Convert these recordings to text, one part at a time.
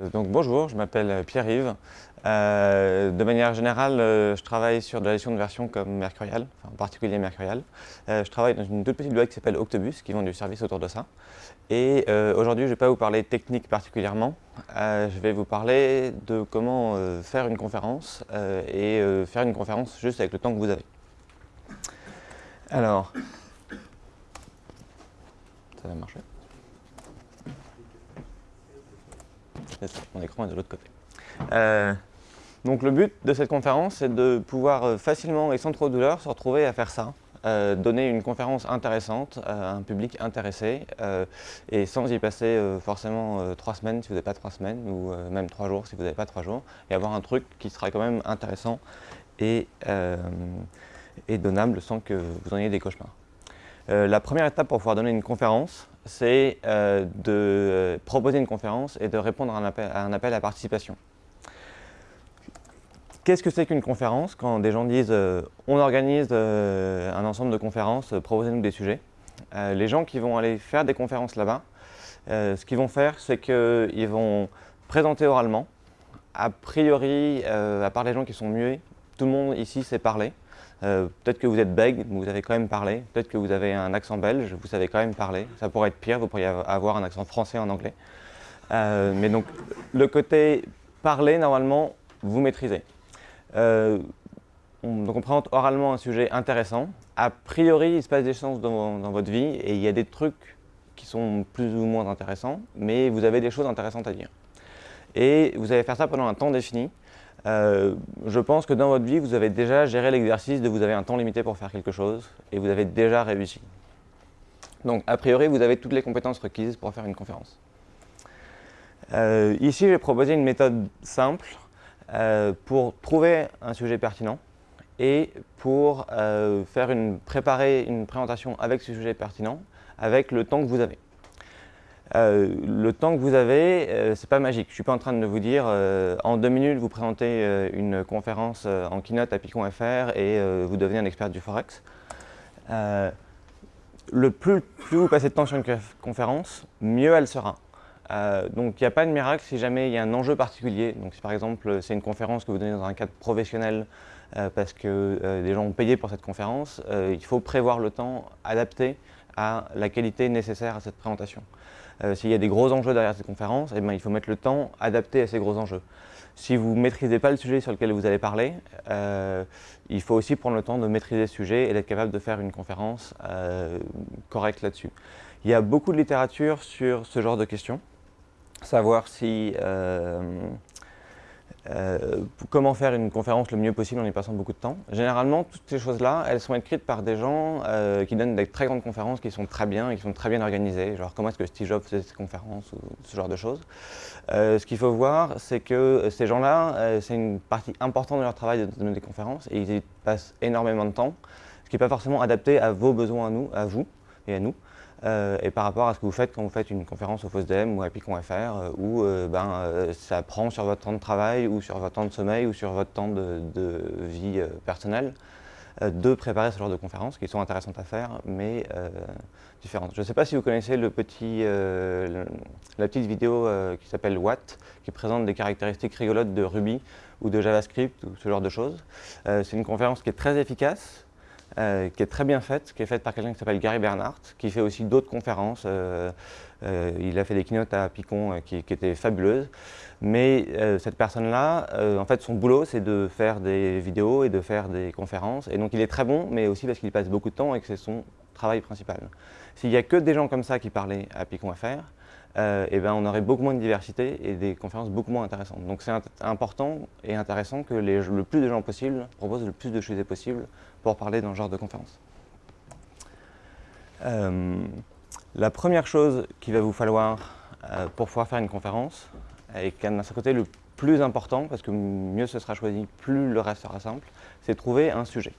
Euh, donc bonjour, je m'appelle Pierre-Yves. Euh, de manière générale, euh, je travaille sur de la gestion de version comme Mercurial, en particulier Mercurial. je travaille dans une toute petite boîte qui s'appelle Octobus, qui vend du service autour de ça. Et aujourd'hui, je ne vais pas vous parler technique particulièrement. je vais vous parler de comment faire une conférence et faire une conférence juste avec le temps que vous avez. Alors, ça va marcher mon écran est de l'autre côté. Euh, donc le but de cette conférence, c'est de pouvoir euh, facilement et sans trop de douleur se retrouver à faire ça. Euh, donner une conférence intéressante à un public intéressé et sans y passer forcément trois semaines si vous n'avez pas trois semaines ou même trois jours si vous n'avez pas trois jours et avoir un truc qui sera quand même intéressant et, et donnable sans que vous en ayez des cauchemars. la première étape pour pouvoir donner une conférence, c'est euh, de proposer une conférence et de répondre à un appel à, participation. Qu'est-ce que c'est qu'une conférence? Quand des gens disent euh, on organise euh, un ensemble de conférences, proposez-nous des sujets ». les gens qui vont aller faire des conférences là-bas, ce qu'ils vont faire, c'est qu'ils vont présenter oralement. A priori, à part les gens qui sont muets, tout le monde ici sait parler. Euh, peut-être que vous êtes bègue, vous avez quand même parlé. Peut-être que vous avez un accent belge, vous savez quand même parler. Ça pourrait être pire, vous pourriez avoir un accent français en anglais. Euh, mais donc, le côté parler, normalement, vous maîtrisez. Euh, on, donc on présente oralement un sujet intéressant. A priori, il se passe des choses dans, votre vie et il y a des trucs qui sont plus ou moins intéressants, mais vous avez des choses intéressantes à dire. Et vous allez faire ça pendant un temps défini. Euh, je pense que dans votre vie, vous avez déjà géré l'exercice de vous avez un temps limité pour faire quelque chose et vous avez déjà réussi. Donc, a priori, vous avez toutes les compétences requises pour faire une conférence. Euh, ici, j'ai proposé une méthode simple euh, pour trouver un sujet pertinent et pour faire une, préparer une présentation avec ce sujet pertinent avec le temps que vous avez. Euh, le temps que vous avez, euh, ce n'est pas magique. Je ne suis pas en train de vous dire euh, en deux minutes vous présentez une conférence en keynote à Picon.fr et vous devenez un expert du Forex. le plus, vous passez de temps sur une conférence, mieux elle sera. donc il n'y a pas de miracle si jamais il y a un enjeu particulier. Donc si par exemple c'est une conférence que vous donnez dans un cadre professionnel parce que des gens ont payé pour cette conférence, il faut prévoir le temps adapté à la qualité nécessaire à cette présentation. Euh, s'il y a des gros enjeux derrière cette conférence, eh ben, il faut mettre le temps adapté à ces gros enjeux. Si vous ne maîtrisez pas le sujet sur lequel vous allez parler, euh, il faut aussi prendre le temps de maîtriser ce sujet et d'être capable de faire une conférence euh, correcte là-dessus. Il y a beaucoup de littérature sur ce genre de questions, savoir si euh, comment faire une conférence le mieux possible en y passant beaucoup de temps. Généralement, toutes ces choses-là, elles sont écrites par des gens euh, qui donnent des très grandes conférences qui sont très bien et qui sont très bien organisées, genre comment est-ce que Steve Jobs faisait ses conférences ou ce genre de choses. Euh, ce qu'il faut voir, c'est que ces gens-là, c'est une partie importante de leur travail de donner des conférences et ils y passent énormément de temps, ce qui n'est pas forcément adapté à vos besoins à nous, à vous et à nous. Euh, et par rapport à ce que vous faites quand vous faites une conférence au FOSDEM ou à Picon.fr euh, où euh, ben, ça prend sur votre temps de travail ou sur votre temps de sommeil ou sur votre temps de, vie personnelle de préparer ce genre de conférences qui sont intéressantes à faire mais différentes. Je ne sais pas si vous connaissez le petit, la petite vidéo qui s'appelle Watt qui présente des caractéristiques rigolotes de Ruby ou de JavaScript ou ce genre de choses. C'est une conférence qui est très efficace euh, qui est très bien faite, qui est faite par quelqu'un qui s'appelle Gary Bernhardt, qui fait aussi d'autres conférences. Euh, euh, il a fait des keynotes à Picon qui, étaient fabuleuses. Mais cette personne-là, en fait, son boulot, c'est de faire des vidéos et de faire des conférences. Et donc, il est très bon, mais aussi parce qu'il passe beaucoup de temps et que c'est son travail principal. S'il n'y a que des gens comme ça qui parlaient à Picon.fr, euh, eh ben, on aurait beaucoup moins de diversité et des conférences beaucoup moins intéressantes. Donc c'est important et intéressant que le plus de gens possible proposent le plus de choses possible pour parler dans ce genre de conférence. Euh, la première chose qu'il va vous falloir euh, pour pouvoir faire une conférence, et qui est d'un côté le plus important, parce que mieux ce sera choisi, plus le reste sera simple, c'est trouver un sujet.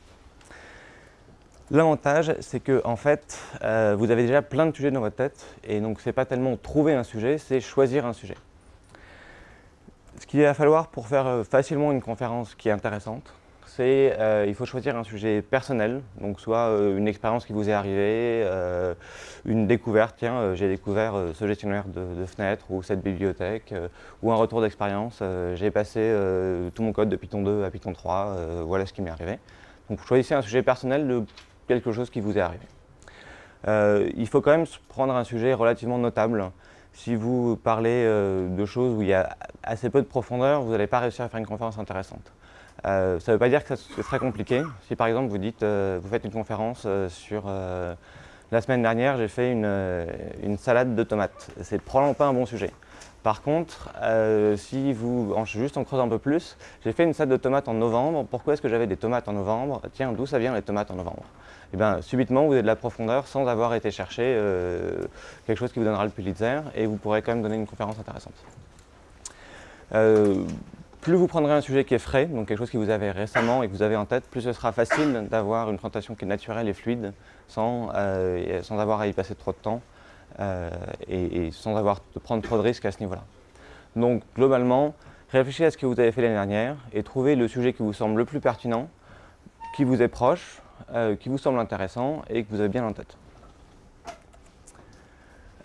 L'avantage, c'est que en fait, euh, vous avez déjà plein de sujets dans votre tête, et donc ce n'est pas tellement trouver un sujet, c'est choisir un sujet. Ce qu'il va falloir pour faire facilement une conférence qui est intéressante, c'est euh, il faut choisir un sujet personnel, donc soit euh, une expérience qui vous est arrivée, euh, une découverte, tiens, j'ai découvert ce gestionnaire de, fenêtres ou cette bibliothèque, ou un retour d'expérience, j'ai passé tout mon code de Python 2 à Python 3, voilà ce qui m'est arrivé. Donc choisissez un sujet personnel de quelque chose qui vous est arrivé. il faut quand même prendre un sujet relativement notable. Si vous parlez de choses où il y a assez peu de profondeur, vous n'allez pas réussir à faire une conférence intéressante. Euh, ça ne veut pas dire que c'est très compliqué. Si par exemple vous dites, euh, vous faites une conférence euh, sur la semaine dernière, j'ai fait une, salade de tomates. C'est probablement pas un bon sujet. Par contre, si vous, juste en creusant un peu plus, j'ai fait une salade de tomates en novembre. Pourquoi est-ce que j'avais des tomates en novembre? Tiens, d'où ça vient les tomates en novembre? Et eh bien, subitement, vous avez de la profondeur sans avoir été chercher quelque chose qui vous donnera le Pulitzer et vous pourrez quand même donner une conférence intéressante. Plus vous prendrez un sujet qui est frais, donc quelque chose qui vous avez récemment et que vous avez en tête, plus ce sera facile d'avoir une présentation qui est naturelle et fluide sans, euh, sans avoir à y passer trop de temps euh, et, sans avoir de prendre trop de risques à ce niveau-là. Donc globalement, réfléchissez à ce que vous avez fait l'année dernière et trouvez le sujet qui vous semble le plus pertinent, qui vous est proche, euh, qui vous semble intéressant et que vous avez bien en tête.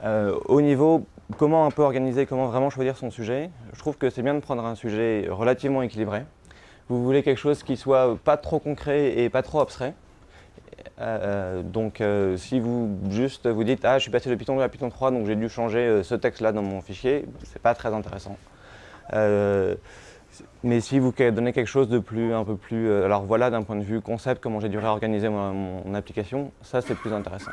Au niveau comment un peu organiser, comment vraiment choisir son sujet, je trouve que c'est bien de prendre un sujet relativement équilibré. Vous voulez quelque chose qui soit pas trop concret et pas trop abstrait. Euh, donc euh, si vous juste vous dites « Ah, je suis passé de Python 2 à Python 3, donc j'ai dû changer euh, ce texte-là dans mon fichier », c'est pas très intéressant. mais si vous donnez quelque chose de plus, un peu plus, alors voilà d'un point de vue concept, comment j'ai dû réorganiser mon application, ça c'est plus intéressant.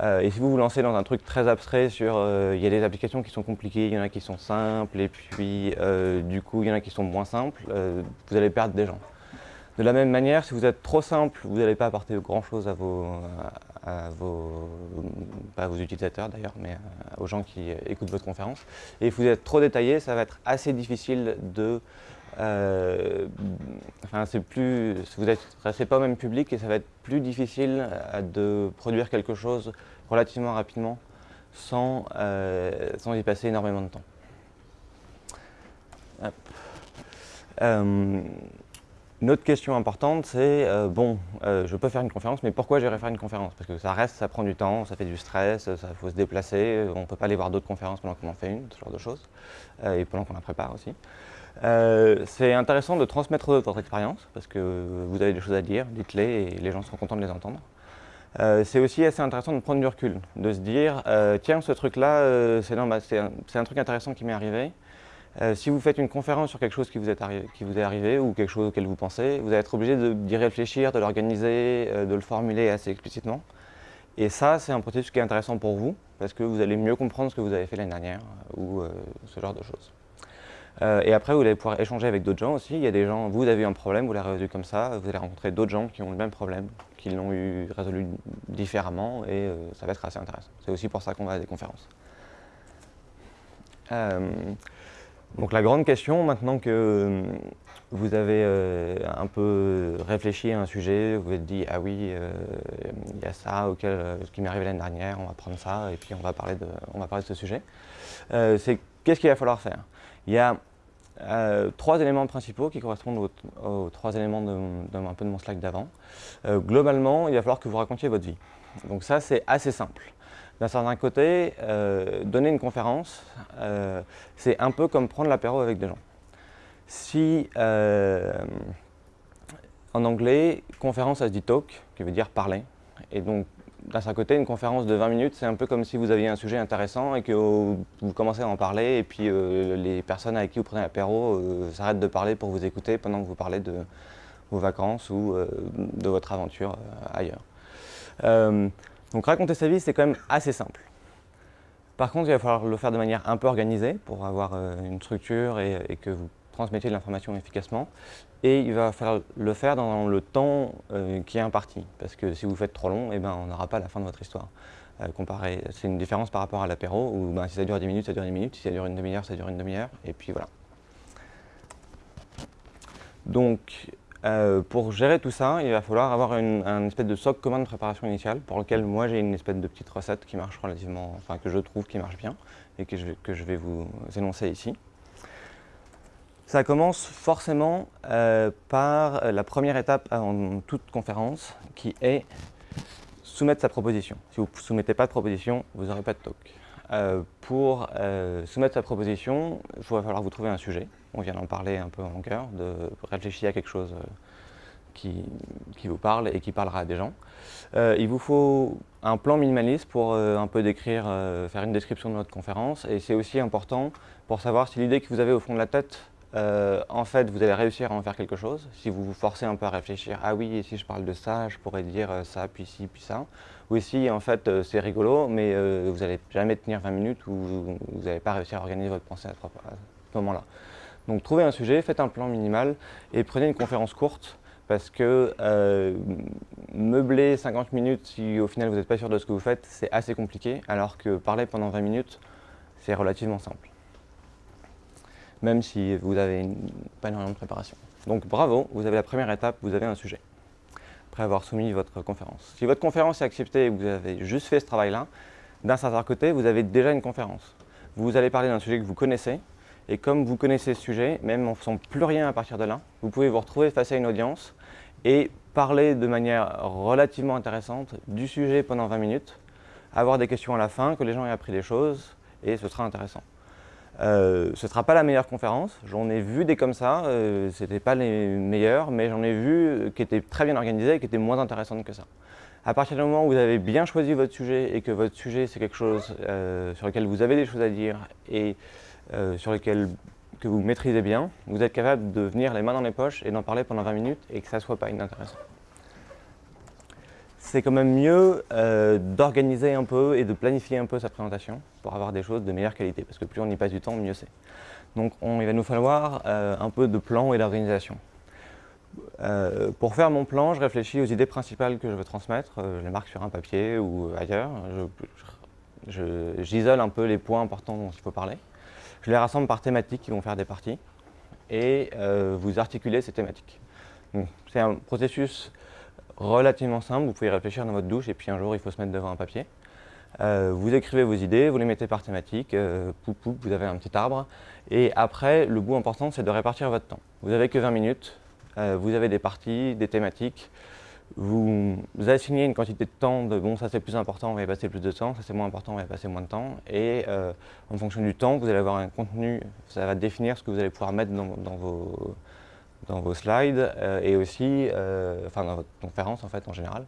Euh, et si vous vous lancez dans un truc très abstrait sur, euh, il y a des applications qui sont compliquées, il y en a qui sont simples, et puis euh, du coup il y en a qui sont moins simples, vous allez perdre des gens. De la même manière, si vous êtes trop simple, vous n'allez pas apporter grand chose à vos, à vos, pas à vos utilisateurs d'ailleurs, mais aux gens qui écoutent votre conférence. Et si vous êtes trop détaillé, ça va être assez difficile de enfin, c'est plus, vous restez pas au même public et ça va être plus difficile de produire quelque chose relativement rapidement sans, euh, sans y passer énormément de temps. Euh, une autre question importante, c'est, euh, bon, je peux faire une conférence, mais pourquoi j'irai faire une conférence? Parce que ça reste, ça prend du temps, ça fait du stress, il faut se déplacer, on ne peut pas aller voir d'autres conférences pendant qu'on en fait une, ce genre de choses, et pendant qu'on la prépare aussi. c'est intéressant de transmettre votre expérience, parce que vous avez des choses à dire, dites-les, et les gens seront contents de les entendre. Euh, c'est aussi assez intéressant de prendre du recul, de se dire euh, tiens ce truc là euh, c'est un, truc intéressant qui m'est arrivé. Si vous faites une conférence sur quelque chose qui vous, est arrivé ou quelque chose auquel vous pensez, vous allez être obligé d'y réfléchir, de l'organiser, de le formuler assez explicitement. Et ça c'est un processus qui est intéressant pour vous parce que vous allez mieux comprendre ce que vous avez fait l'année dernière ou ce genre de choses. et après, vous allez pouvoir échanger avec d'autres gens aussi. Il y a des gens, vous avez eu un problème, vous l'avez résolu comme ça, vous allez rencontrer d'autres gens qui ont le même problème, qui l'ont eu résolu différemment et euh, ça va être assez intéressant. C'est aussi pour ça qu'on va à des conférences. Euh, donc la grande question, maintenant que euh, vous avez un peu réfléchi à un sujet, vous vous êtes dit « Ah oui, il y a ça auquel, qui m'est arrivé l'année dernière, on va prendre ça et puis on va parler de, ce sujet. C'est qu'est-ce qu'il va falloir faire? Il y a euh, trois éléments principaux qui correspondent aux, trois éléments de, mon slide d'avant. Euh, globalement, il va falloir que vous racontiez votre vie. Donc ça, c'est assez simple. D'un certain côté, euh, donner une conférence, c'est un peu comme prendre l'apéro avec des gens. Si, en anglais, conférence, ça se dit talk, qui veut dire parler. Et donc, d'un certain côté, une conférence de 20 minutes, c'est un peu comme si vous aviez un sujet intéressant et que vous commencez à en parler et puis euh, les personnes avec qui vous prenez l'apéro euh, s'arrêtent de parler pour vous écouter pendant que vous parlez de vos vacances ou euh, de votre aventure ailleurs. Donc raconter sa vie, c'est quand même assez simple. Par contre, il va falloir le faire de manière un peu organisée pour avoir une structure et que vous transmettiez de l'information efficacement et il va falloir le faire dans le temps euh, qui est imparti. Parce que si vous faites trop long, eh ben, on n'aura pas la fin de votre histoire. Euh, c'est une différence par rapport à l'apéro, où ben, si ça dure 10 minutes, ça dure 10 minutes, si ça dure une demi-heure, ça dure une demi-heure, et puis voilà. Donc, euh, pour gérer tout ça, il va falloir avoir une, un espèce de socle commun de préparation initiale, pour lequel moi j'ai une espèce de petite recette qui marche relativement, enfin que je trouve qui marche bien, et que je, vais vous énoncer ici. Ça commence forcément euh, par la première étape en toute conférence, qui est soumettre sa proposition. Si vous ne soumettez pas de proposition, vous n'aurez pas de talk. Euh, pour euh, soumettre sa proposition, il va falloir vous trouver un sujet. On vient d'en parler un peu en longueur, de réfléchir à quelque chose euh, qui, qui, vous parle et qui parlera à des gens. il vous faut un plan minimaliste pour un peu décrire, faire une description de votre conférence. Et c'est aussi important pour savoir si l'idée que vous avez au fond de la tête euh, en fait, vous allez réussir à en faire quelque chose. Si vous vous forcez un peu à réfléchir, ah oui, si je parle de ça, je pourrais dire euh, ça, puis ci, puis ça. Ou si, en fait, euh, c'est rigolo, mais vous n'allez jamais tenir 20 minutes ou vous n'allez pas réussir à organiser votre pensée à ce moment-là. Donc, trouvez un sujet, faites un plan minimal et prenez une conférence courte parce que meubler 50 minutes si au final vous n'êtes pas sûr de ce que vous faites, c'est assez compliqué, alors que parler pendant 20 minutes, c'est relativement simple même si vous n'avez pas énormément de préparation. Donc bravo, vous avez la première étape, vous avez un sujet, après avoir soumis votre conférence. Si votre conférence est acceptée et que vous avez juste fait ce travail-là, d'un certain côté, vous avez déjà une conférence. Vous allez parler d'un sujet que vous connaissez, et comme vous connaissez ce sujet, même en faisant plus rien à partir de là, vous pouvez vous retrouver face à une audience et parler de manière relativement intéressante du sujet pendant 20 minutes, avoir des questions à la fin, que les gens aient appris des choses, et ce sera intéressant. Euh, ce ne sera pas la meilleure conférence, j'en ai vu des comme ça, euh, ce n'étaient pas les meilleurs, mais j'en ai vu qui étaient très bien organisées et qui étaient moins intéressantes que ça. À partir du moment où vous avez bien choisi votre sujet et que votre sujet c'est quelque chose euh, sur lequel vous avez des choses à dire et sur lequel que vous maîtrisez bien, vous êtes capable de venir les mains dans les poches et d'en parler pendant 20 minutes et que ça ne soit pas inintéressant c'est quand même mieux euh, d'organiser un peu et de planifier un peu sa présentation pour avoir des choses de meilleure qualité, parce que plus on y passe du temps, mieux c'est. Donc il va nous falloir euh, un peu de plan et d'organisation. Euh, pour faire mon plan, je réfléchis aux idées principales que je veux transmettre, je les marque sur un papier ou ailleurs, j'isole un peu les points importants dont il faut parler. Je les rassemble par thématiques qui vont faire des parties et vous articulez ces thématiques. C'est un processus relativement simple, vous pouvez réfléchir dans votre douche et puis un jour il faut se mettre devant un papier. Euh, vous écrivez vos idées, vous les mettez par thématique, euh, poup, poup, vous avez un petit arbre. Et après, le bout important, c'est de répartir votre temps. Vous n'avez que 20 minutes, euh, vous avez des parties, des thématiques, vous, assignez une quantité de temps de bon ça c'est plus important, on va y passer plus de temps, ça c'est moins important, on va y passer moins de temps. Et en fonction du temps, vous allez avoir un contenu, ça va définir ce que vous allez pouvoir mettre dans vos, dans vos slides euh, et aussi, euh, enfin dans votre conférence en fait en général.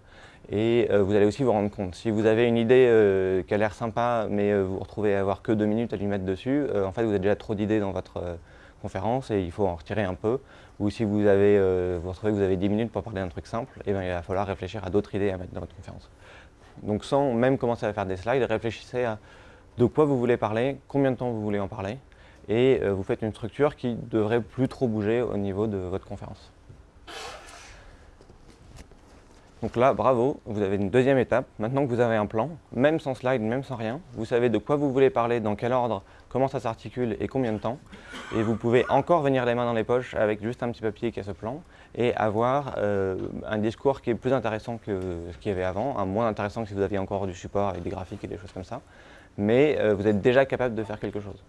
Et euh, vous allez aussi vous rendre compte, si vous avez une idée qui a l'air sympa mais vous vous retrouvez à avoir que deux minutes à lui mettre dessus, en fait vous avez déjà trop d'idées dans votre conférence et il faut en retirer un peu. Ou si vous avez, vous retrouvez que vous avez 10 minutes pour parler d'un truc simple, eh bien il va falloir réfléchir à d'autres idées à mettre dans votre conférence. Donc sans même commencer à faire des slides, réfléchissez à de quoi vous voulez parler, combien de temps vous voulez en parler, et euh, vous faites une structure qui devrait plus trop bouger au niveau de votre conférence. Donc là, bravo, vous avez une deuxième étape. Maintenant que vous avez un plan, même sans slide, même sans rien, vous savez de quoi vous voulez parler, dans quel ordre, comment ça s'articule et combien de temps. Et vous pouvez encore venir les mains dans les poches avec juste un petit papier qui a ce plan et avoir euh, un discours qui est plus intéressant que ce qu'il y avait avant, un moins intéressant que si vous aviez encore du support avec des graphiques et des choses comme ça. Mais euh, vous êtes déjà capable de faire quelque chose.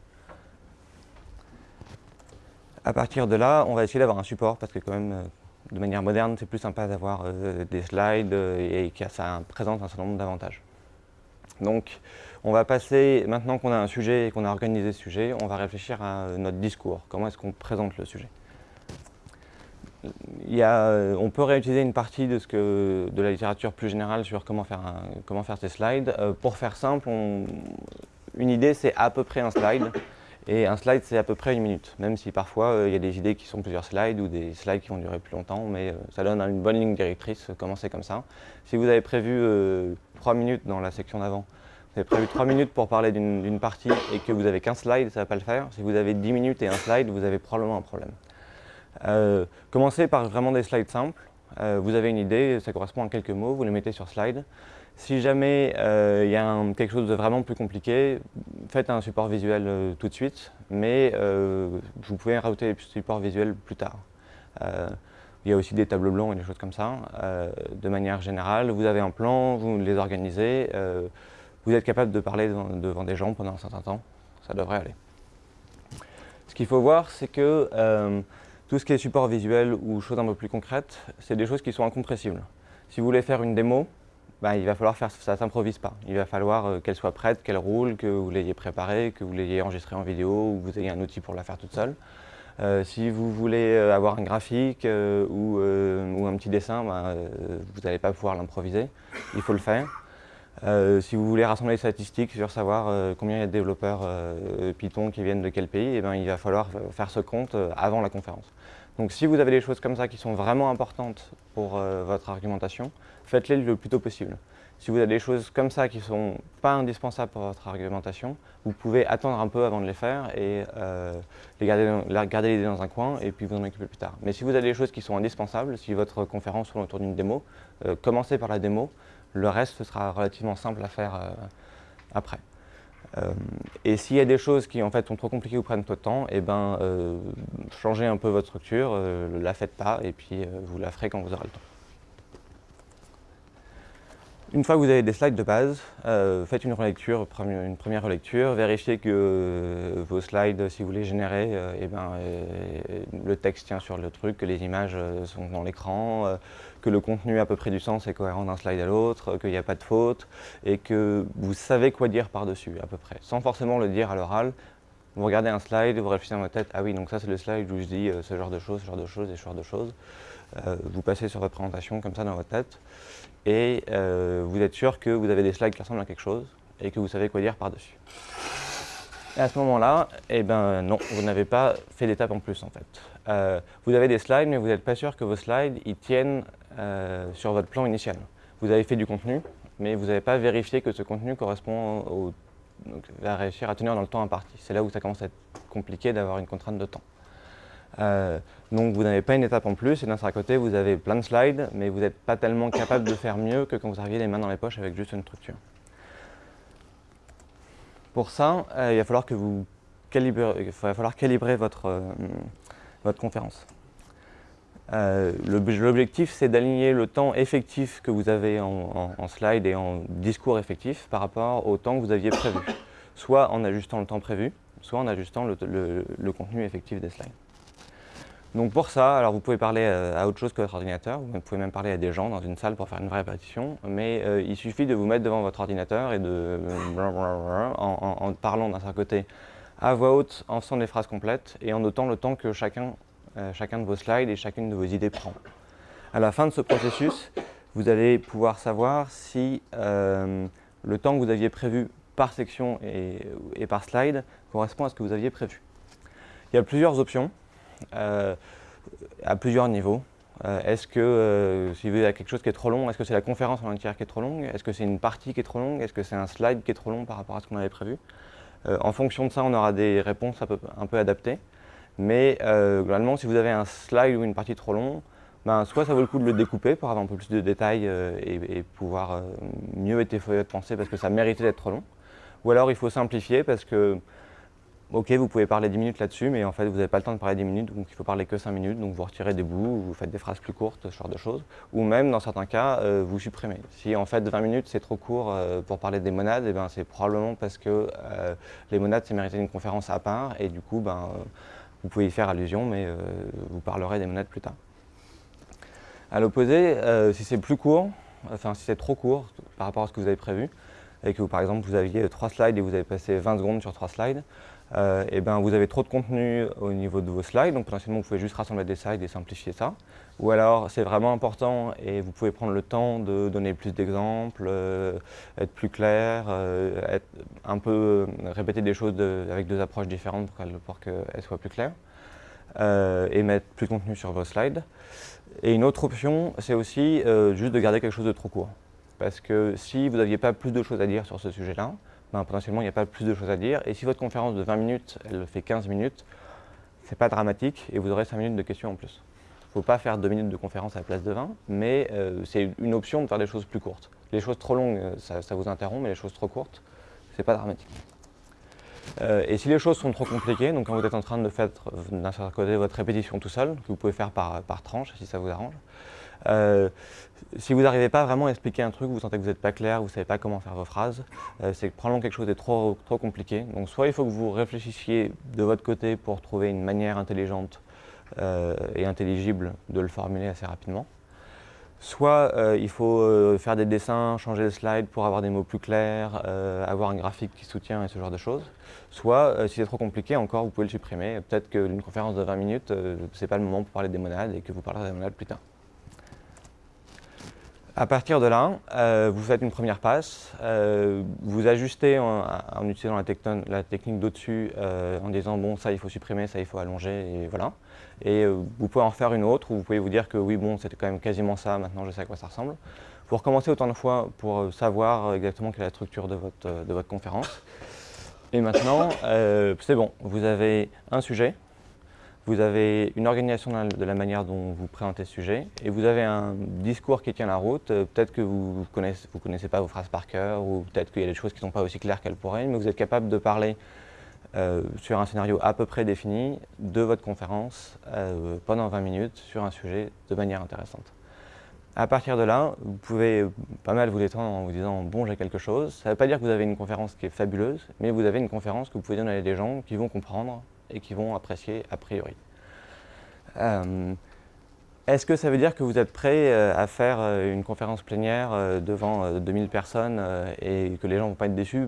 À partir de là, on va essayer d'avoir un support parce que quand même, euh, de manière moderne, c'est plus sympa d'avoir euh, des slides euh, et que ça présente un certain nombre d'avantages. Donc, on va passer, maintenant qu'on a un sujet et qu'on a organisé ce sujet, on va réfléchir à notre discours. Comment est-ce qu'on présente le sujet? Il y On peut réutiliser une partie de, ce que, de la littérature plus générale sur comment faire, comment faire ces slides. pour faire simple, une idée, c'est à peu près un slide. Et un slide, c'est à peu près une minute, même si parfois euh, il y a des idées qui sont plusieurs slides ou des slides qui vont durer plus longtemps, mais euh, ça donne une bonne ligne directrice, euh, commencer comme ça. Si vous avez prévu trois minutes dans la section d'avant, vous avez prévu trois minutes pour parler d'une partie et que vous avez qu'un slide, ça ne va pas le faire. Si vous avez 10 minutes et un slide, vous avez probablement un problème. commencez par vraiment des slides simples. vous avez une idée, ça correspond à quelques mots, vous les mettez sur slide. Si jamais euh, il y a quelque chose de vraiment plus compliqué, faites un support visuel euh, tout de suite, mais euh, vous pouvez rajouter des supports visuels plus tard. il y a aussi des tableaux blancs et des choses comme ça. de manière générale, vous avez un plan, vous les organisez, vous êtes capable de parler devant, des gens pendant un certain temps, ça devrait aller. Ce qu'il faut voir, c'est que tout ce qui est support visuel ou choses un peu plus concrètes, c'est des choses qui sont incompressibles. Si vous voulez faire une démo, bah, il va falloir faire ça ne s'improvise pas. Il va falloir euh, qu'elle soit prête, qu'elle roule, que vous l'ayez préparée, que vous l'ayez enregistrée en vidéo ou que vous ayez un outil pour la faire toute seule. Euh, si vous voulez avoir un graphique ou, un petit dessin, bah, vous n'allez pas pouvoir l'improviser, il faut le faire. Euh, si vous voulez rassembler les statistiques sur savoir euh, combien il y a de développeurs euh, Python qui viennent de quel pays, eh ben, il va falloir faire ce compte avant la conférence. Donc si vous avez des choses comme ça qui sont vraiment importantes pour votre argumentation, faites-les le plus tôt possible. Si vous avez des choses comme ça qui ne sont pas indispensables pour votre argumentation, vous pouvez attendre un peu avant de les faire et les garder, garder les idées dans un coin et puis vous en occuper plus tard. Mais si vous avez des choses qui sont indispensables, si votre conférence tourne autour d'une démo, commencez par la démo, le reste sera relativement simple à faire euh, après. Euh, et s'il y a des choses qui en fait sont trop compliquées ou prennent trop de temps, eh ben, euh, changez un peu votre structure, ne la faites pas et puis vous la ferez quand vous aurez le temps. Une fois que vous avez des slides de base, faites une relecture, une première relecture, vérifiez que vos slides, si vous les générez, eh ben, le texte tient sur le truc, que les images sont dans l'écran, que le contenu à peu près du sens et cohérent d'un slide à l'autre, qu'il n'y a pas de faute et que vous savez quoi dire par-dessus à peu près, sans forcément le dire à l'oral. Vous regardez un slide, vous réfléchissez dans votre tête, ah oui, donc ça c'est le slide où je dis euh, ce genre de choses, ce genre de choses et ce genre de choses. Euh, vous passez sur votre présentation comme ça dans votre tête et euh, vous êtes sûr que vous avez des slides qui ressemblent à quelque chose et que vous savez quoi dire par-dessus. Et à ce moment-là, eh ben non, vous n'avez pas fait d'étape en plus en fait. vous avez des slides, mais vous n'êtes pas sûr que vos slides ils tiennent euh, sur votre plan initial. Vous avez fait du contenu, mais vous n'avez pas vérifié que ce contenu correspond au, va réussir à tenir dans le temps imparti. C'est là où ça commence à être compliqué d'avoir une contrainte de temps. Euh, donc vous n'avez pas une étape en plus, et d'un certain côté vous avez plein de slides, mais vous n'êtes pas tellement capable de faire mieux que quand vous arrivez les mains dans les poches avec juste une structure. Pour ça, euh, il va falloir que vous calibrer votre conférence. Euh, L'objectif, c'est d'aligner le temps effectif que vous avez en, slide et en discours effectif par rapport au temps que vous aviez prévu, soit en ajustant le temps prévu, soit en ajustant le, contenu effectif des slides. Donc pour ça, alors vous pouvez parler euh, à autre chose que votre ordinateur, vous pouvez même parler à des gens dans une salle pour faire une vraie répétition, mais euh, il suffit de vous mettre devant votre ordinateur et de en, en parlant d'un certain côté à voix haute, en faisant des phrases complètes et en notant le temps que chacun chacun de vos slides et chacune de vos idées prend. À la fin de ce processus, vous allez pouvoir savoir si euh, le temps que vous aviez prévu par section et, par slide correspond à ce que vous aviez prévu. Il y a plusieurs options euh, à plusieurs niveaux. est-ce que si vous avez quelque chose qui est trop long, est-ce que c'est la conférence en entière qui est trop longue? Est-ce que c'est une partie qui est trop longue? Est-ce que c'est un slide qui est trop long par rapport à ce qu'on avait prévu? En fonction de ça, on aura des réponses un peu adaptées. Mais euh, globalement, si vous avez un slide ou une partie trop long, ben, soit ça vaut le coup de le découper pour avoir un peu plus de détails euh, et, pouvoir euh, mieux être de penser parce que ça méritait d'être trop long. Ou alors il faut simplifier parce que, ok, vous pouvez parler 10 minutes là-dessus, mais en fait vous n'avez pas le temps de parler 10 minutes, donc il faut parler que 5 minutes, donc vous retirez des bouts, vous faites des phrases plus courtes, ce genre de choses. Ou même, dans certains cas, vous supprimez. Si en fait 20 minutes c'est trop court pour parler des monades, eh ben, c'est probablement parce que les monades c'est mérité une conférence à part, et du coup, ben, vous pouvez y faire allusion, mais euh, vous parlerez des monettes plus tard. À l'opposé, euh, si c'est plus court, enfin si c'est trop court par rapport à ce que vous avez prévu, et que par exemple vous aviez trois slides et vous avez passé 20 secondes sur trois slides, et euh, eh ben vous avez trop de contenu au niveau de vos slides, donc potentiellement vous pouvez juste rassembler des slides et simplifier ça. Ou alors c'est vraiment important et vous pouvez prendre le temps de donner plus d'exemples, euh, être plus clair, euh, un peu répéter des choses avec deux approches différentes pour qu'elles soient plus claires, et mettre plus de contenu sur vos slides. Et une autre option, c'est aussi juste de garder quelque chose de trop court. Parce que si vous n'aviez pas plus de choses à dire sur ce sujet-là, ben, potentiellement il n'y a pas plus de choses à dire. Et si votre conférence de 20 minutes, elle fait 15 minutes, c'est pas dramatique et vous aurez 5 minutes de questions en plus. Faut pas faire 2 minutes de conférence à la place de 20, mais euh, c'est une option de faire des choses plus courtes. Les choses trop longues, euh, ça, vous interrompt, mais les choses trop courtes, c'est pas dramatique. Euh, et si les choses sont trop compliquées, donc quand vous êtes en train de faire d'un côté votre répétition tout seul, que vous pouvez faire par, par tranche si ça vous arrange, si vous n'arrivez pas vraiment à expliquer un truc, vous sentez que vous n'êtes pas clair, vous ne savez pas comment faire vos phrases, c'est probablement quelque chose de trop, trop compliqué. Donc soit il faut que vous réfléchissiez de votre côté pour trouver une manière intelligente et intelligible de le formuler assez rapidement, Soit euh, il faut euh, faire des dessins, changer de slide pour avoir des mots plus clairs, euh, avoir un graphique qui soutient et ce genre de choses. Soit, si c'est trop compliqué, encore, vous pouvez le supprimer. Peut-être qu'une conférence de 20 minutes, ce n'est pas le moment pour parler des monades et que vous parlerez des monades plus tard. À partir de là, vous faites une première passe, vous ajustez en, utilisant la, technique d'au-dessus en disant bon ça il faut supprimer, ça il faut allonger et voilà. Et euh, vous pouvez en faire une autre, ou vous pouvez vous dire que oui, bon, c'était quand même quasiment ça, maintenant je sais à quoi ça ressemble. Vous recommencez autant de fois pour euh, savoir exactement quelle est la structure de votre, euh, de votre conférence. Et maintenant, c'est bon, vous avez un sujet, vous avez une organisation de la manière dont vous présentez ce sujet, et vous avez un discours qui tient la route. Peut-être que vous ne connaissez pas vos phrases par cœur, ou peut-être qu'il y a des choses qui ne sont pas aussi claires qu'elles pourraient, mais vous êtes capable de parler euh, sur un scénario à peu près défini de votre conférence euh, pendant 20 minutes sur un sujet de manière intéressante. À partir de là, vous pouvez pas mal vous détendre en vous disant « bon, j'ai quelque chose ». Ça ne veut pas dire que vous avez une conférence qui est fabuleuse, mais vous avez une conférence que vous pouvez donner à des gens qui vont comprendre et qui vont apprécier a priori. Euh, est-ce que ça veut dire que vous êtes prêt à faire une conférence plénière devant 2000 personnes et que les gens ne vont pas être déçus?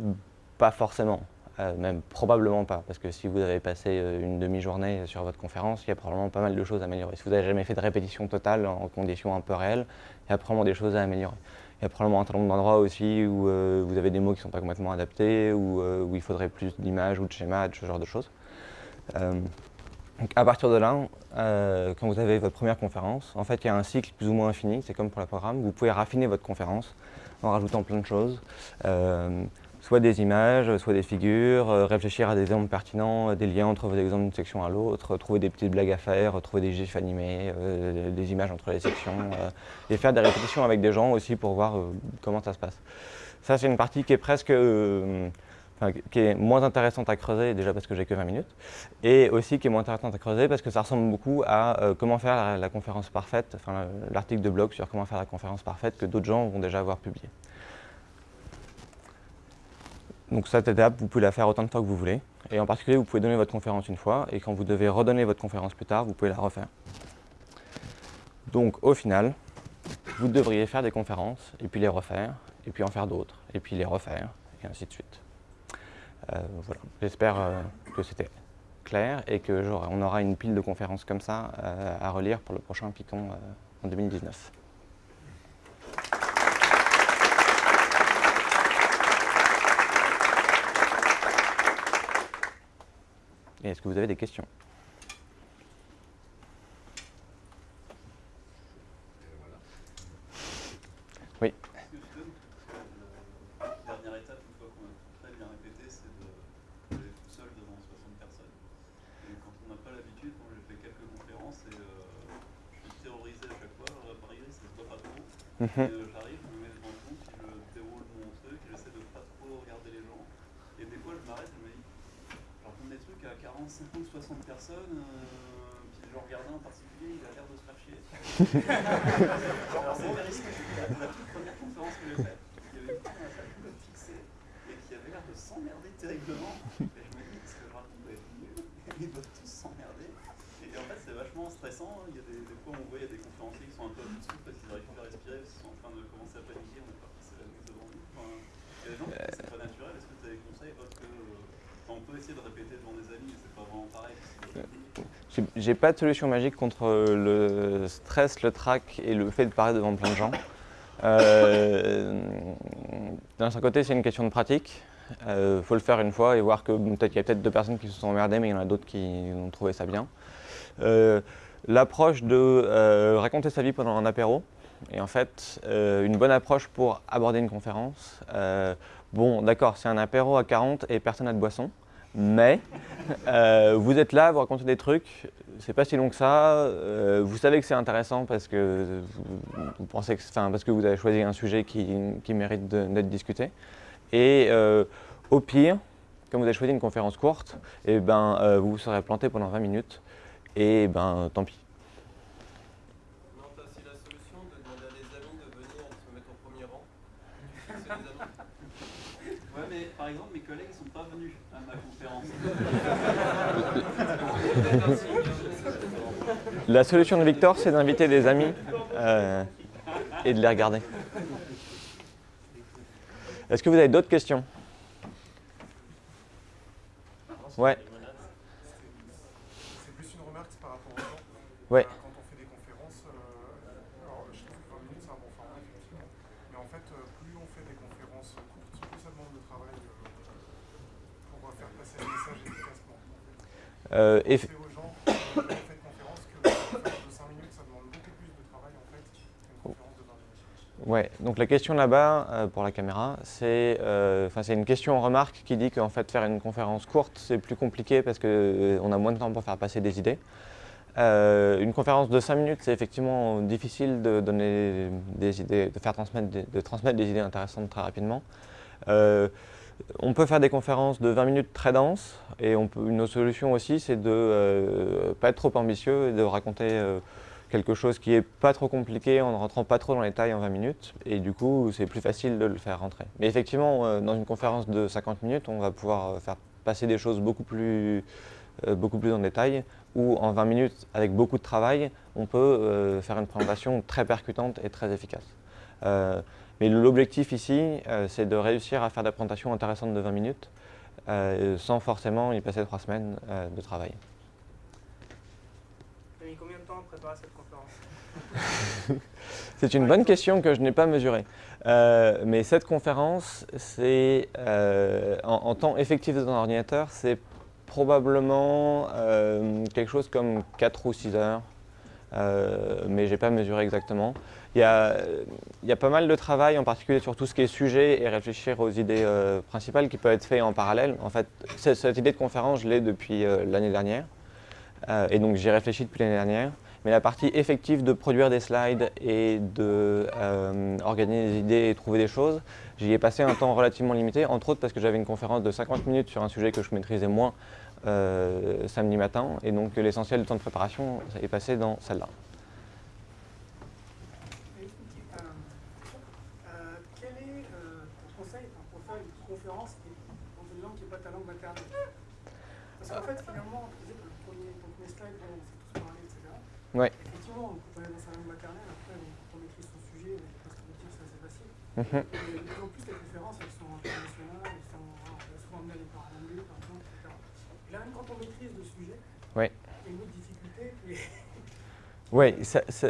Pas forcément. Euh, même probablement pas, parce que si vous avez passé euh, une demi-journée sur votre conférence, il y a probablement pas mal de choses à améliorer. Si vous n'avez jamais fait de répétition totale en conditions un peu réelles, il y a probablement des choses à améliorer. Il y a probablement un certain nombre d'endroits aussi où euh, vous avez des mots qui ne sont pas complètement adaptés, ou où il faudrait plus d'images ou de schémas, ce genre de choses. donc à partir de là, quand vous avez votre première conférence, en fait il y a un cycle plus ou moins infini, c'est comme pour le programme, vous pouvez raffiner votre conférence en rajoutant plein de choses soit des images, soit des figures, euh, réfléchir à des exemples pertinents, des liens entre vos exemples d'une section à l'autre, trouver des petites blagues à faire, trouver des gifs animés, euh, des images entre les sections, euh, et faire des répétitions avec des gens aussi pour voir comment ça se passe. Ça, c'est une partie qui est presque... moins intéressante à creuser, déjà parce que j'ai que 20 minutes, et aussi qui est moins intéressante à creuser parce que ça ressemble beaucoup à comment faire la, conférence parfaite, l'article de blog sur comment faire la conférence parfaite que d'autres gens vont déjà avoir publié. Donc cette étape, vous pouvez la faire autant de fois que vous voulez. Et en particulier, vous pouvez donner votre conférence une fois, et quand vous devez redonner votre conférence plus tard, vous pouvez la refaire. Donc au final, vous devriez faire des conférences, et puis les refaire, et puis en faire d'autres, et puis les refaire, et ainsi de suite. Euh, voilà. J'espère euh, que c'était clair, et qu'on aura une pile de conférences comme ça euh, à relire pour le prochain Python en 2019. Est-ce que vous avez des questions? Oui. La dernière étape, une fois qu'on a très bien répété, c'est d'aller tout seul devant 60 personnes. Et quand on n'a pas l'habitude, moi j'ai fait quelques conférences et euh, je suis terrorisé à chaque fois. À Paris, ça se voit pas trop. Mhm. et, euh, J'arrive, je me mets devant le compte, puis je déroule mon truc, j'essaie de pas trop regarder les gens. Et des fois, je m'arrête, je me dis, des trucs à 40, 50, 60 personnes, euh, puis je regardais en particulier, il a l'air de se faire chier. Alors c'est risqué. La toute première conférence que j'ai faite, il y avait une femme à la salle qui fixée et qui avait l'air de s'emmerder terriblement. Et je me dis, est-ce que je raconte mieux Ils doivent tous s'emmerder. Et en fait, c'est vachement stressant. Il y a des, des fois, on voit, il y a des conférenciers qui sont un peu au-dessus parce qu'ils n'arrivent pas à respirer, parce qu'ils sont en train de commencer à paniquer, on n'est pas passé la nuit devant nous. Enfin, il y a des gens qui c'est pas naturel. Est-ce que tu as des conseils autres que on peut essayer de répéter devant des amis, mais c'est pas vraiment pareil. J'ai pas de solution magique contre le stress, le trac et le fait de parler devant plein de gens. Euh, D'un certain côté, c'est une question de pratique. Il euh, faut le faire une fois et voir que peut-être qu'il y a peut-être deux personnes qui se sont emmerdées, mais il y en a d'autres qui ont trouvé ça bien. Euh, L'approche de euh, raconter sa vie pendant un apéro est en fait une bonne approche pour aborder une conférence. bon, d'accord, c'est un apéro à 40 et personne n'a de boisson mais vous êtes là, vous racontez des trucs, c'est pas si long que ça, vous savez que c'est intéressant parce que vous, pensez que, parce que vous avez choisi un sujet qui, mérite d'être discuté. Et euh, au pire, comme vous avez choisi une conférence courte, eh ben, euh, vous vous serez planté pendant 20 minutes et ben, tant pis. La solution de la solution de Victor, c'est d'inviter des amis euh, et de les regarder. Est-ce que vous avez d'autres questions? Ouais. C'est plus une remarque par rapport aux gens. Ouais. Euh, Quand on fait des conférences, euh, alors je trouve que 20 minutes c'est un bon format, effectivement. Mais en fait, euh, plus on fait des conférences courtes, plus ça demande de travail euh, pour faire passer le message efficacement. Euh, eff- C'est aux gens, euh, quand on fait une conférence, que une conférence de 5 minutes, ça demande beaucoup plus de travail en fait qu'une conférence de 20 minutes. Ouais, donc la question là-bas, euh, pour la caméra, c'est euh, c'est une question en remarque qui dit qu'en fait faire une conférence courte, c'est plus compliqué parce qu'on a moins de temps pour faire passer des idées. Euh, une conférence de 5 minutes, c'est effectivement difficile de donner des idées, de faire transmettre des, de transmettre des idées intéressantes très rapidement. Euh, on peut faire des conférences de 20 minutes très denses et on peut, une autre solution aussi, c'est de ne pas être trop ambitieux et de raconter euh, quelque chose qui est pas trop compliqué en ne rentrant pas trop dans les détails en 20 minutes et du coup c'est plus facile de le faire rentrer. Mais effectivement euh, dans une conférence de 50 minutes on va pouvoir euh, faire passer des choses beaucoup plus, euh, beaucoup plus en détail ou en 20 minutes avec beaucoup de travail on peut faire une présentation très percutante et très efficace. Mais l'objectif ici c'est de réussir à faire des présentations intéressantes de 20 minutes sans forcément y passer 3 semaines de travail. Tu as mis combien de préparer cette conférence C'est une bonne question que je n'ai pas mesurée. Euh, mais cette conférence, c'est euh, en, temps effectif dans l'ordinateur, c'est probablement euh, quelque chose comme 4 ou 6 heures. Mais je n'ai pas mesuré exactement. Il y, a, pas mal de travail, en particulier sur tout ce qui est sujet et réfléchir aux idées principales qui peut être fait en parallèle. En fait, cette, idée de conférence, je l'ai depuis l'année dernière. Et donc j'y réfléchi depuis l'année dernière. Mais la partie effective de produire des slides et de euh, des idées et trouver des choses, j'y ai passé un temps relativement limité, entre autres parce que j'avais une conférence de 50 minutes sur un sujet que je maîtrisais moins euh, samedi matin, et donc l'essentiel du temps de préparation est passé dans celle-là. Et une petite, euh, euh, Quel est euh, ton conseil enfin, pour faire une conférence qui est dans une langue qui n'est pas ta langue maternelle Parce qu'en fait, finalement, tu disais que le premier, ton premier slide, bon, on sait tous parler, etc. Ouais. Effectivement, quand on est dans sa langue maternelle, après, bon, quand on maîtrise son sujet, on peut se dire c'est Mhm. Et en plus, les conférences, elles sont internationales, elles sont on va souvent amener à les par exemple, etc. Et là, même quand on maîtrise le sujet, Ouais. il y a une autre difficulté qui est Oui,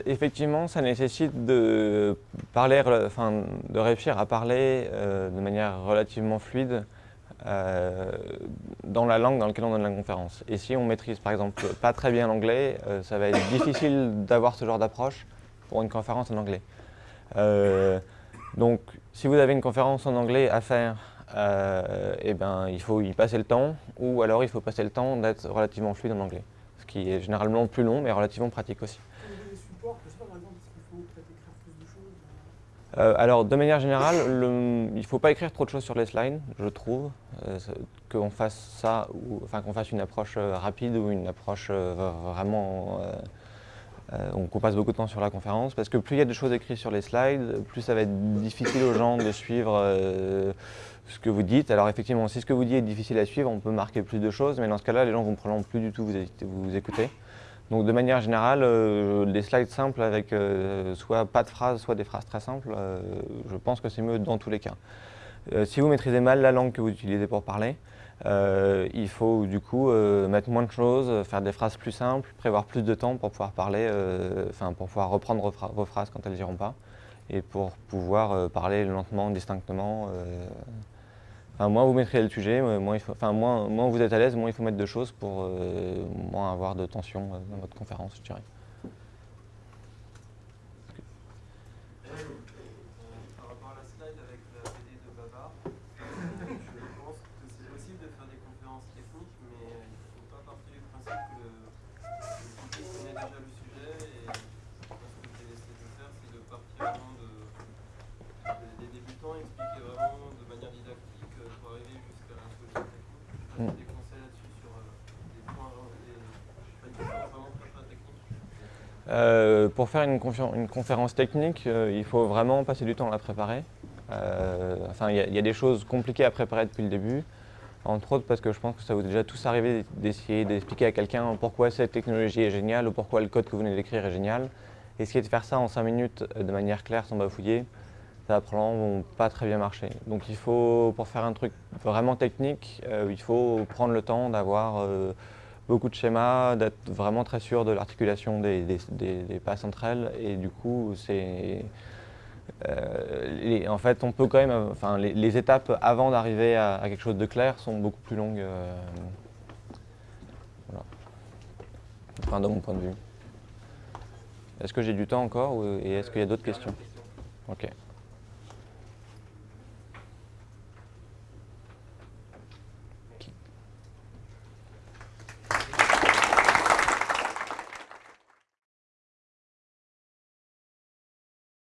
effectivement, ça nécessite de, parler, enfin, de réussir à parler euh, de manière relativement fluide euh, dans la langue dans laquelle on donne la conférence. Et si on maîtrise par exemple pas très bien l'anglais, euh, ça va être difficile d'avoir ce genre d'approche pour une conférence en anglais. Euh, donc, si vous avez une conférence en anglais à faire, euh, eh ben, il faut y passer le temps, ou alors il faut passer le temps d'être relativement fluide en anglais, ce qui est généralement plus long, mais relativement pratique aussi. euh, Euh, alors, de manière générale, le- il ne faut pas écrire trop de choses sur les slides, je trouve. Euh, qu'on fasse ça, ou, enfin qu'on fasse une approche euh, rapide ou une approche vraiment euh, euh, on passe beaucoup de temps sur la conférence, parce que plus il y a des choses écrites sur les slides, plus ça va être difficile aux gens de suivre euh, ce que vous dites. Alors effectivement, si ce que vous dites est difficile à suivre, on peut marquer plus de choses, mais dans ce cas-là, les gens vont probablement plus du tout vous, écouter. Donc de manière générale, euh, des slides simples avec euh, soit pas de phrases, soit des phrases très simples, euh, je pense que c'est mieux dans tous les cas. Euh, si vous maîtrisez mal la langue que vous utilisez pour parler, euh, il faut du coup euh, mettre moins de choses, faire des phrases plus simples, prévoir plus de temps pour pouvoir parler, euh, enfin pour pouvoir reprendre vos, phra- vos phrases quand elles n'iront pas, et pour pouvoir parler lentement, distinctement. Enfin, moins vous maîtrisez le sujet, moins, il faut, moins, vous êtes à l'aise, moins il faut mettre de choses pour moins avoir de tension dans votre conférence, je dirais. Par rapport à la slide avec la BD de Babar, je pense que c'est possible de faire des conférences techniques, mais il ne faut pas partir du principe que le public connaît déjà le sujet. Et je pense que ce que j'ai essayé de faire, c'est de partir vraiment de, de- des débutants, expliquer vraiment de manière didactique euh, pour arriver jusqu'à la solution technique. Je Mm. des conseils là-dessus sur euh, des points, vraiment- des, des différences vraiment très très techniques. Euh, pour faire une, conférence technique, euh, il faut vraiment passer du temps à la préparer. Euh, enfin, il y, a- des choses compliquées à préparer depuis le début. Entre autres parce que je pense que ça vous est déjà tous arrivé d'essayer d'expliquer à quelqu'un pourquoi cette technologie est géniale ou pourquoi le code que vous venez d'écrire est génial. Essayer de faire ça en 5 minutes de manière claire sans bafouiller, ça va probablement pas très bien marcher. Donc il faut, pour faire un truc vraiment technique, il faut prendre le temps d'avoir beaucoup de schémas, d'être vraiment très sûr de l'articulation des, des, passes entre elles. Et du coup, c'est... euh, en fait, on peut quand même... Enfin, les, étapes avant d'arriver à, à quelque chose de clair sont beaucoup plus longues. euh, voilà. Enfin, de mon point de vue. Est-ce que j'ai du temps encore ou- et est-ce qu'il y a d'autres questions? Ok.